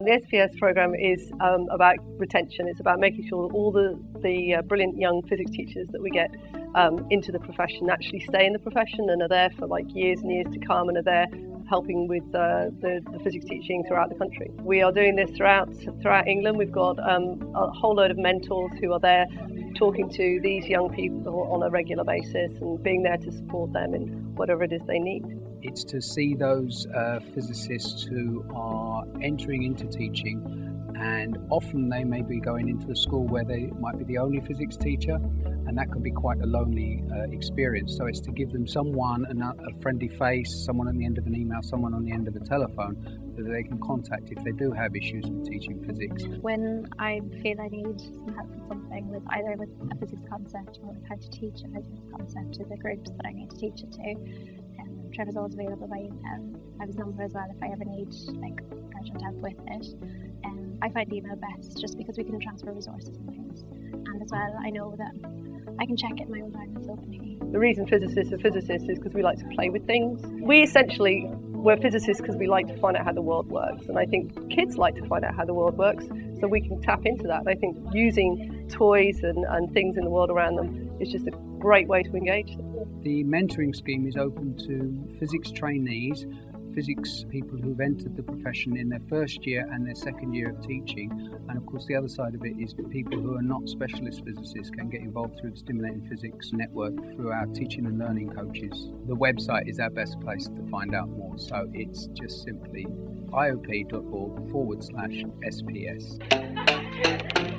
The SPS program is um, about retention. It's about making sure that all the, the uh, brilliant young physics teachers that we get um, into the profession actually stay in the profession and are there for like years and years to come and are there helping with uh, the, the, physics teaching throughout the country. We are doing this throughout throughout England. We've got um, a whole load of mentors who are there talking to these young people on a regular basis and being there to support them in whatever it is they need. It's to see those uh, physicists who are entering into teaching and often they may be going into a school where they might be the only physics teacher and that can be quite a lonely uh, experience. So it's to give them someone a friendly face someone on the end of an email someone on the end of a telephone that they can contact if they do have issues with teaching physics. When i feel i need some help with something with either with a physics concept or how to teach a physics concept to the groups that i need to teach it to trevor's always available by email i have his number as well if i ever need like urgent help with it um, I find email best just because we can transfer resources and things. And as well, I know that I can check it in my own time and openly. The reason physicists are physicists is because we like to play with things. We essentially, we're physicists because we like to find out how the world works. And I think kids like to find out how the world works, so we can tap into that. I think using toys and, and things in the world around them is just a great way to engage them. The mentoring scheme is open to physics trainees physics people who've entered the profession in their first year and their second year of teaching. And of course, the other side of it is people who are not specialist physicists can get involved through the Stimulating Physics Network through our teaching and learning coaches. The website is our best place to find out more, so it's just simply iop.org forward slash SPS.